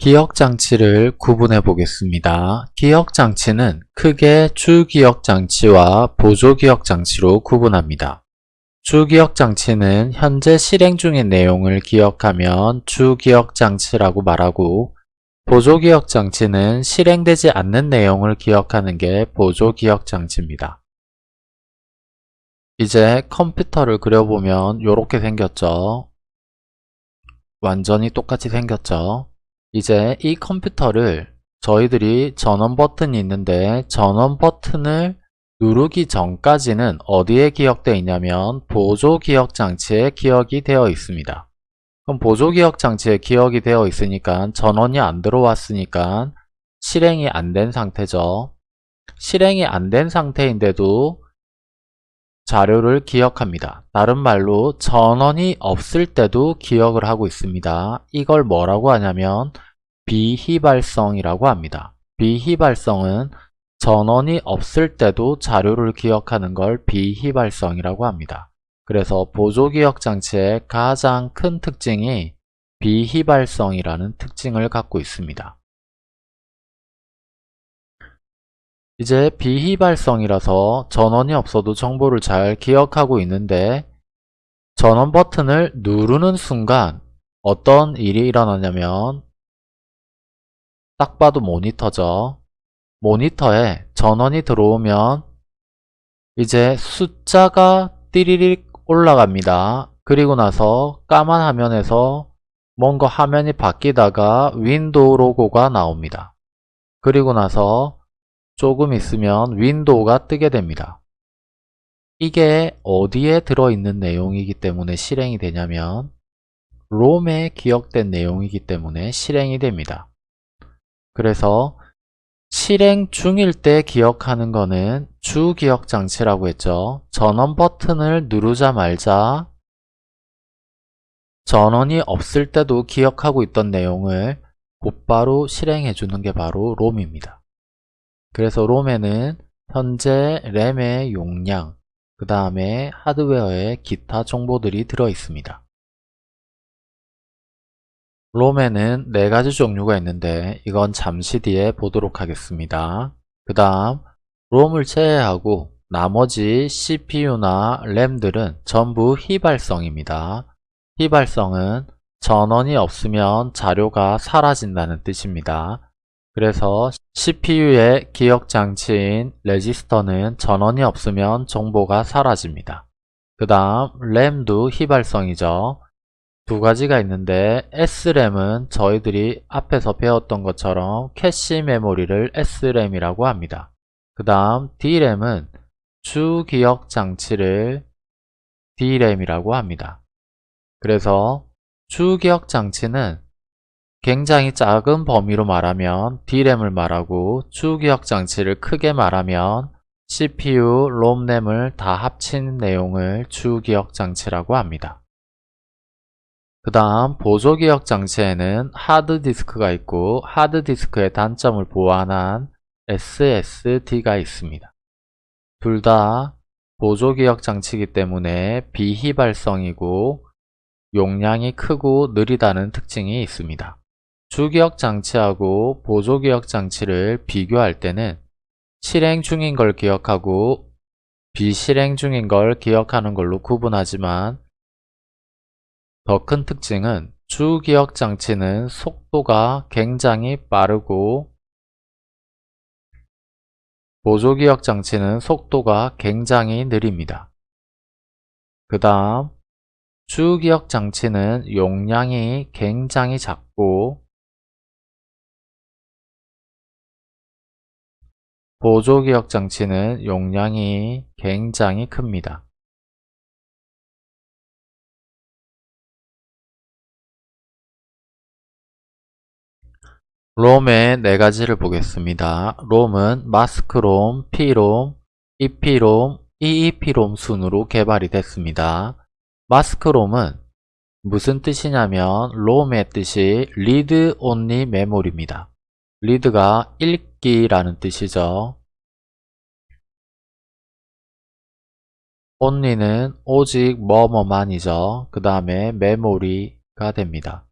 기억장치를 구분해 보겠습니다. 기억장치는 크게 주기억장치와 보조기억장치로 구분합니다. 주기억장치는 현재 실행 중인 내용을 기억하면 주기억장치라고 말하고 보조기억장치는 실행되지 않는 내용을 기억하는 게 보조기억장치입니다. 이제 컴퓨터를 그려보면 이렇게 생겼죠. 완전히 똑같이 생겼죠. 이제 이 컴퓨터를 저희들이 전원 버튼이 있는데 전원 버튼을 누르기 전까지는 어디에 기억되어 있냐면 보조 기억 장치에 기억이 되어 있습니다. 그럼 보조 기억 장치에 기억이 되어 있으니까 전원이 안 들어왔으니까 실행이 안 된 상태죠. 실행이 안 된 상태인데도 자료를 기억합니다. 다른 말로 전원이 없을 때도 기억을 하고 있습니다. 이걸 뭐라고 하냐면 비휘발성이라고 합니다. 비휘발성은 전원이 없을 때도 자료를 기억하는 걸 비휘발성이라고 합니다. 그래서 보조기억 장치의 가장 큰 특징이 비휘발성이라는 특징을 갖고 있습니다. 이제 비휘발성이라서 전원이 없어도 정보를 잘 기억하고 있는데 전원 버튼을 누르는 순간 어떤 일이 일어나냐면 딱 봐도 모니터죠. 모니터에 전원이 들어오면 이제 숫자가 띠리릭 올라갑니다. 그리고 나서 까만 화면에서 뭔가 화면이 바뀌다가 윈도우 로고가 나옵니다. 그리고 나서 조금 있으면 윈도우가 뜨게 됩니다. 이게 어디에 들어있는 내용이기 때문에 실행이 되냐면 롬에 기억된 내용이기 때문에 실행이 됩니다. 그래서 실행 중일 때 기억하는 거는 주 기억 장치라고 했죠. 전원 버튼을 누르자 말자 전원이 없을 때도 기억하고 있던 내용을 곧바로 실행해 주는 게 바로 롬입니다. 그래서 롬에는 현재 램의 용량, 그 다음에 하드웨어의 기타 정보들이 들어 있습니다. 롬에는 네 가지 종류가 있는데 이건 잠시 뒤에 보도록 하겠습니다. 그 다음 롬을 제외하고 나머지 CPU나 램들은 전부 휘발성입니다. 휘발성은 전원이 없으면 자료가 사라진다는 뜻입니다. 그래서 CPU의 기억장치인 레지스터는 전원이 없으면 정보가 사라집니다. 그 다음 램도 휘발성이죠. 두 가지가 있는데 SRAM은 저희들이 앞에서 배웠던 것처럼 캐시 메모리를 SRAM이라고 합니다. 그 다음 DRAM은 주기억 장치를 DRAM이라고 합니다. 그래서 주기억 장치는 굉장히 작은 범위로 말하면 D램을 말하고 주기억 장치를 크게 말하면 CPU, 롬램을 다 합친 내용을 주기억 장치라고 합니다. 그 다음 보조기억 장치에는 하드디스크가 있고 하드디스크의 단점을 보완한 SSD가 있습니다. 둘 다 보조기억 장치이기 때문에 비휘발성이고 용량이 크고 느리다는 특징이 있습니다. 주기억 장치하고 보조기억 장치를 비교할 때는 실행 중인 걸 기억하고 비실행 중인 걸 기억하는 걸로 구분하지만 더 큰 특징은 주기억 장치는 속도가 굉장히 빠르고 보조기억 장치는 속도가 굉장히 느립니다. 그 다음 주기억 장치는 용량이 굉장히 작고 보조기억 장치는 용량이 굉장히 큽니다. 롬의 네 가지를 보겠습니다. 롬은 마스크롬, P롬, EP롬, EEP롬 순으로 개발이 됐습니다. 마스크롬은 무슨 뜻이냐면 롬의 뜻이 Read Only Memory입니다. 리드가 읽기라는 뜻이죠. only는 오직 뭐뭐만이죠. 그 다음에 메모리가 됩니다.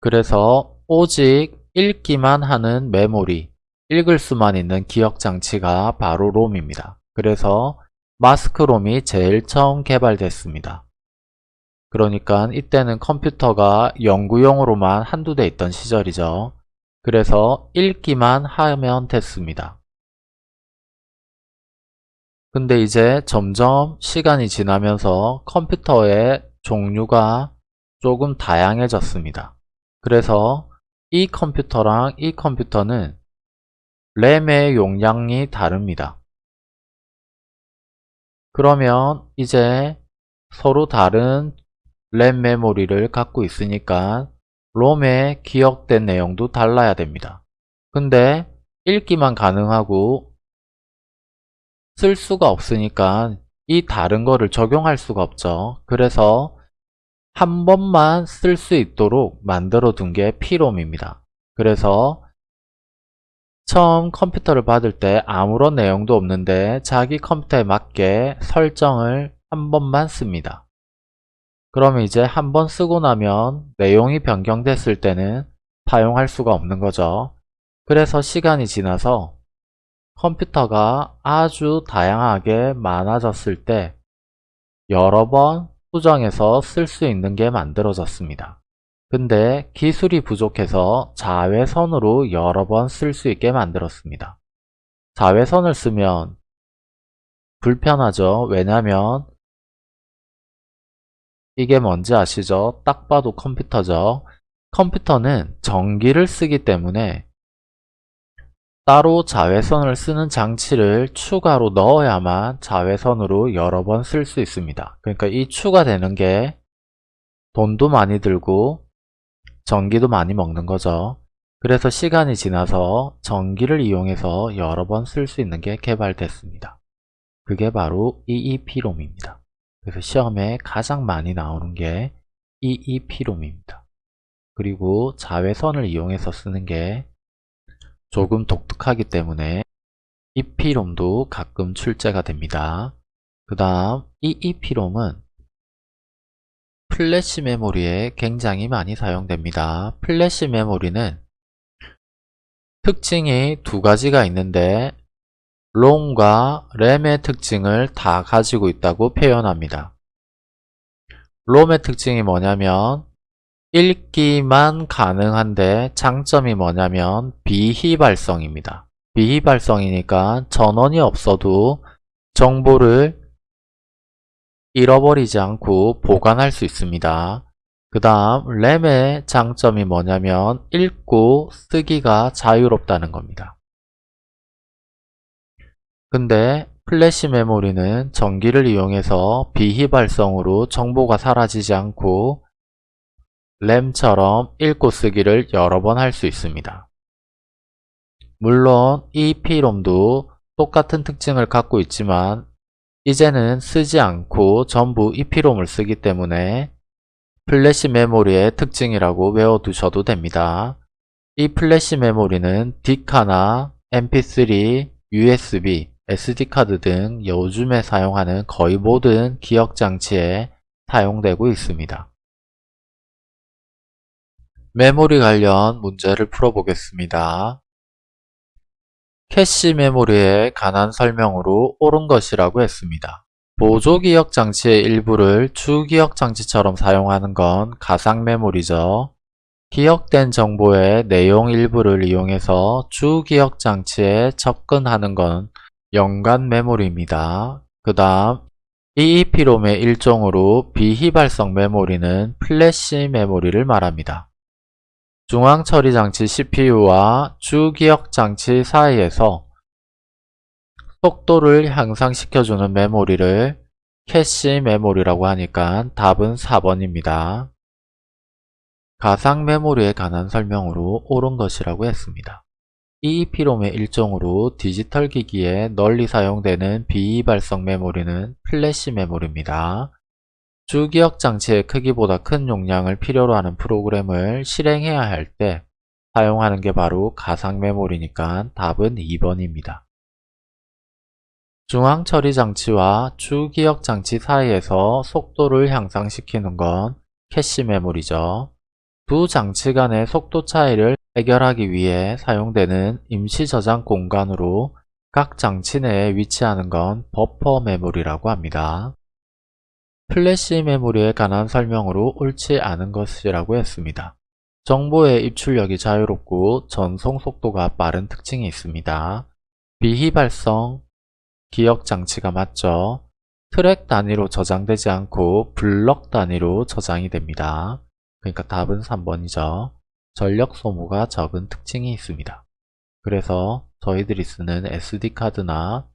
그래서 오직 읽기만 하는 메모리, 읽을 수만 있는 기억 장치가 바로 롬입니다. 그래서 마스크롬이 제일 처음 개발됐습니다. 그러니까 이때는 컴퓨터가 연구용으로만 한두 대 있던 시절이죠. 그래서 읽기만 하면 됐습니다. 근데 이제 점점 시간이 지나면서 컴퓨터의 종류가 조금 다양해졌습니다. 그래서 이 컴퓨터랑 이 컴퓨터는 램의 용량이 다릅니다. 그러면 이제 서로 다른 램 메모리를 갖고 있으니까 롬에 기억된 내용도 달라야 됩니다. 근데 읽기만 가능하고 쓸 수가 없으니까 이 다른 거를 적용할 수가 없죠. 그래서 한 번만 쓸 수 있도록 만들어 둔 게 피롬입니다. 그래서 처음 컴퓨터를 받을 때 아무런 내용도 없는데 자기 컴퓨터에 맞게 설정을 한 번만 씁니다. 그러면 이제 한번 쓰고 나면 내용이 변경됐을 때는 사용할 수가 없는 거죠. 그래서 시간이 지나서 컴퓨터가 아주 다양하게 많아졌을 때 여러 번 수정해서 쓸 수 있는 게 만들어졌습니다. 근데 기술이 부족해서 자외선으로 여러 번 쓸 수 있게 만들었습니다. 자외선을 쓰면 불편하죠. 왜냐면 이게 뭔지 아시죠? 딱 봐도 컴퓨터죠. 컴퓨터는 전기를 쓰기 때문에 따로 자외선을 쓰는 장치를 추가로 넣어야만 자외선으로 여러 번 쓸 수 있습니다. 그러니까 이 추가되는 게 돈도 많이 들고 전기도 많이 먹는 거죠. 그래서 시간이 지나서 전기를 이용해서 여러 번 쓸 수 있는 게 개발됐습니다. 그게 바로 EEP롬입니다. 그래서 시험에 가장 많이 나오는 게 EEP롬입니다. 그리고 자외선을 이용해서 쓰는 게 조금 독특하기 때문에 EP롬도 가끔 출제가 됩니다. 그 다음 EEP롬은 플래시 메모리에 굉장히 많이 사용됩니다. 플래시 메모리는 특징이 두 가지가 있는데 롬과 램의 특징을 다 가지고 있다고 표현합니다. 롬의 특징이 뭐냐면 읽기만 가능한데 장점이 뭐냐면 비휘발성입니다. 비휘발성이니까 전원이 없어도 정보를 잃어버리지 않고 보관할 수 있습니다. 그 다음 램의 장점이 뭐냐면 읽고 쓰기가 자유롭다는 겁니다. 근데 플래시 메모리는 전기를 이용해서 비휘발성으로 정보가 사라지지 않고 램처럼 읽고 쓰기를 여러 번 할 수 있습니다. 물론 EP롬도 똑같은 특징을 갖고 있지만 이제는 쓰지 않고 전부 EEP롬을 쓰기 때문에 플래시 메모리의 특징이라고 외워두셔도 됩니다. 이 플래시 메모리는 디카나 MP3, USB, SD카드 등 요즘에 사용하는 거의 모든 기억장치에 사용되고 있습니다. 메모리 관련 문제를 풀어보겠습니다. 캐시 메모리에 관한 설명으로 옳은 것이라고 했습니다. 보조기억 장치의 일부를 주기억 장치처럼 사용하는 건 가상 메모리죠. 기억된 정보의 내용 일부를 이용해서 주기억 장치에 접근하는 건 연관 메모리입니다. 그 다음 EEP롬의 일종으로 비휘발성 메모리는 플래시 메모리를 말합니다. 중앙처리장치 CPU와 주기억장치 사이에서 속도를 향상시켜주는 메모리를 캐시 메모리라고 하니까 답은 4번입니다. 가상 메모리에 관한 설명으로 옳은 것이라고 했습니다. EEP롬의 일종으로 디지털 기기에 널리 사용되는 비휘발성 메모리는 플래시 메모리입니다. 주기억 장치의 크기보다 큰 용량을 필요로 하는 프로그램을 실행해야 할 때 사용하는 게 바로 가상 메모리니까 답은 2번입니다. 중앙 처리 장치와 주기억 장치 사이에서 속도를 향상시키는 건 캐시 메모리죠. 두 장치 간의 속도 차이를 해결하기 위해 사용되는 임시 저장 공간으로 각 장치 내에 위치하는 건 버퍼 메모리라고 합니다. 플래시 메모리에 관한 설명으로 옳지 않은 것이라고 했습니다. 정보의 입출력이 자유롭고 전송 속도가 빠른 특징이 있습니다. 비휘발성 기억 장치가 맞죠? 트랙 단위로 저장되지 않고 블럭 단위로 저장이 됩니다. 그러니까 답은 3번이죠. 전력 소모가 적은 특징이 있습니다. 그래서 저희들이 쓰는 SD카드나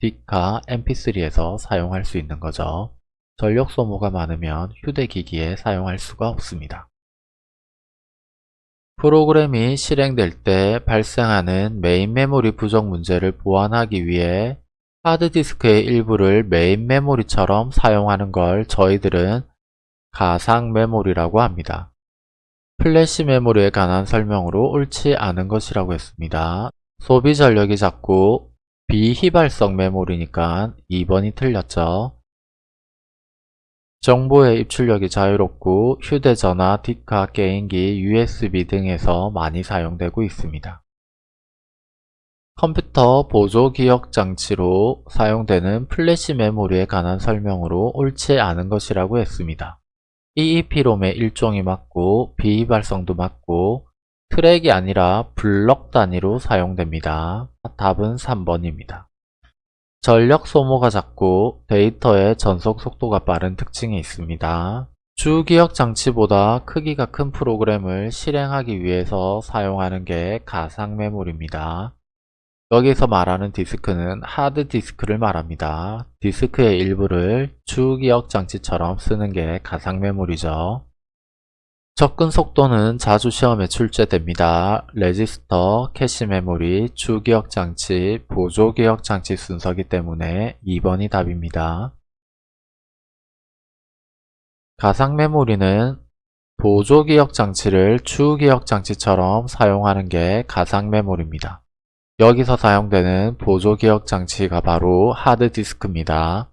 디카, MP3에서 사용할 수 있는 거죠. 전력 소모가 많으면 휴대기기에 사용할 수가 없습니다. 프로그램이 실행될 때 발생하는 메인 메모리 부족 문제를 보완하기 위해 하드디스크의 일부를 메인 메모리처럼 사용하는 걸 저희들은 가상 메모리라고 합니다. 플래시 메모리에 관한 설명으로 옳지 않은 것이라고 했습니다. 소비 전력이 작고 비휘발성 메모리니까 2번이 틀렸죠. 정보의 입출력이 자유롭고 휴대전화, 디카, 게임기, USB 등에서 많이 사용되고 있습니다. 컴퓨터 보조 기억 장치로 사용되는 플래시 메모리에 관한 설명으로 옳지 않은 것이라고 했습니다. EEP롬의 일종이 맞고 비휘발성도 맞고 트랙이 아니라 블럭 단위로 사용됩니다. 답은 3번입니다. 전력 소모가 작고 데이터의 전송 속도가 빠른 특징이 있습니다. 주기억 장치보다 크기가 큰 프로그램을 실행하기 위해서 사용하는 게 가상 메모리입니다. 여기서 말하는 디스크는 하드디스크를 말합니다. 디스크의 일부를 주기억 장치처럼 쓰는 게 가상 메모리죠. 접근 속도는 자주 시험에 출제됩니다. 레지스터, 캐시 메모리, 주기억 장치, 보조 기억 장치 순서기 때문에 2번이 답입니다. 가상 메모리는 보조 기억 장치를 주 기억 장치처럼 사용하는 게 가상 메모리입니다. 여기서 사용되는 보조 기억 장치가 바로 하드디스크입니다.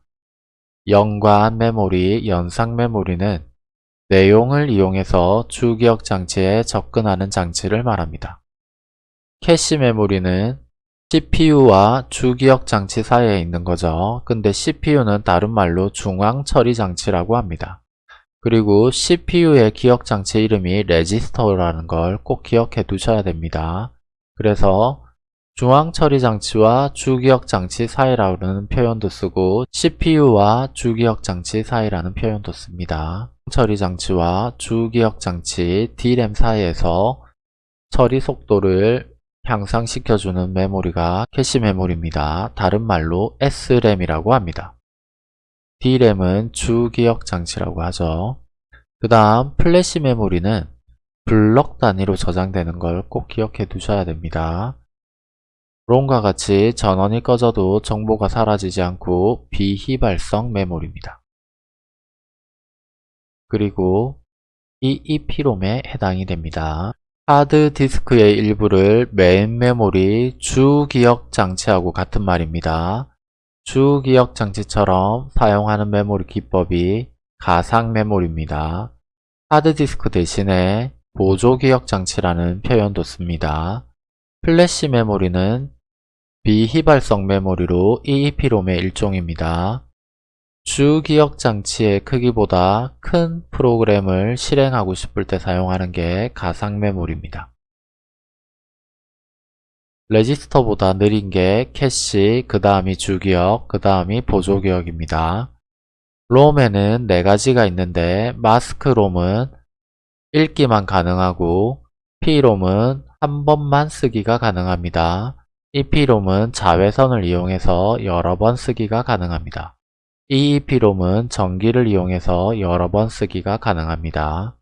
연관 메모리, 연상 메모리는 내용을 이용해서 주기억 장치에 접근하는 장치를 말합니다. 캐시 메모리는 CPU와 주기억 장치 사이에 있는 거죠. 근데 CPU는 다른 말로 중앙 처리 장치라고 합니다. 그리고 CPU의 기억 장치 이름이 레지스터라는 걸 꼭 기억해 두셔야 됩니다. 그래서 중앙 처리 장치와 주기억 장치 사이라는 표현도 쓰고 CPU와 주기억 장치 사이라는 표현도 씁니다. 처리 장치와 주기억 장치 DRAM 사이에서 처리 속도를 향상시켜주는 메모리가 캐시 메모리입니다. 다른 말로 SRAM이라고 합니다. DRAM은 주기억 장치라고 하죠. 그 다음 플래시 메모리는 블럭 단위로 저장되는 걸 꼭 기억해 두셔야 됩니다. 롬과 같이 전원이 꺼져도 정보가 사라지지 않고 비휘발성 메모리입니다. 그리고 EEPROM에 해당이 됩니다. 하드디스크의 일부를 메인 메모리 주기억 장치하고 같은 말입니다. 주기억 장치처럼 사용하는 메모리 기법이 가상 메모리입니다. 하드디스크 대신에 보조기억 장치라는 표현도 씁니다. 플래시 메모리는 비휘발성 메모리로 EEPROM의 일종입니다. 주 기억 장치의 크기보다 큰 프로그램을 실행하고 싶을 때 사용하는 게 가상 메모리입니다. 레지스터보다 느린 게 캐시, 그 다음이 주기억, 그 다음이 보조기억입니다. 롬에는 4가지가 있는데 마스크롬은 읽기만 가능하고 PROM은 한 번만 쓰기가 가능합니다. EP롬은 자외선을 이용해서 여러 번 쓰기가 가능합니다. EEP롬은 전기를 이용해서 여러 번 쓰기가 가능합니다.